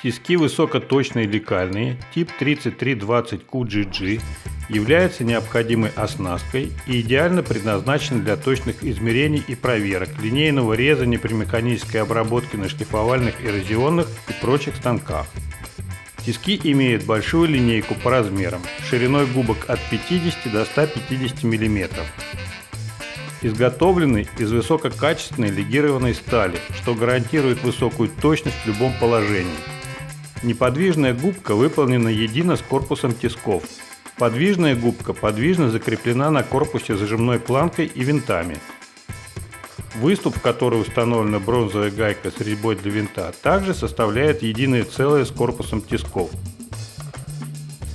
Тиски высокоточные лекальные тип 3320QGG являются необходимой оснасткой и идеально предназначены для точных измерений и проверок линейного резания при обработке на шлифовальных эрозионных и прочих станках. Тиски имеют большую линейку по размерам, шириной губок от 50 до 150 мм. Изготовлены из высококачественной легированной стали, что гарантирует высокую точность в любом положении. Неподвижная губка выполнена едино с корпусом тисков. Подвижная губка подвижно закреплена на корпусе зажимной планкой и винтами. Выступ, в который установлена бронзовая гайка с резьбой для винта, также составляет единое целое с корпусом тисков.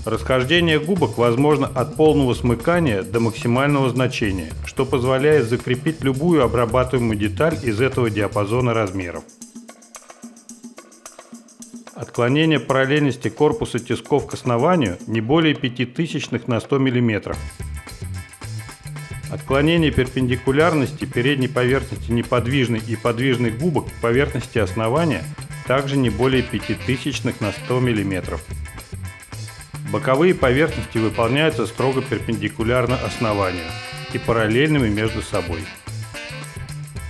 Расхождение губок возможно от полного смыкания до максимального значения, что позволяет закрепить любую обрабатываемую деталь из этого диапазона размеров. Отклонение параллельности корпуса тисков к основанию не более 5000 на 100 мм. Отклонение перпендикулярности передней поверхности неподвижной и подвижной губок к поверхности основания также не более 5000 на 100 мм. Боковые поверхности выполняются строго перпендикулярно основанию и параллельными между собой.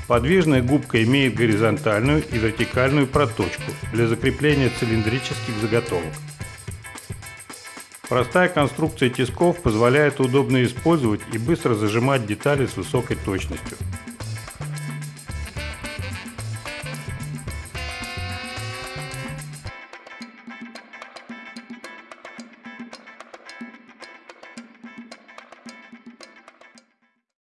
Подвижная губка имеет горизонтальную и вертикальную проточку для закрепления цилиндрических заготовок. Простая конструкция тисков позволяет удобно использовать и быстро зажимать детали с высокой точностью.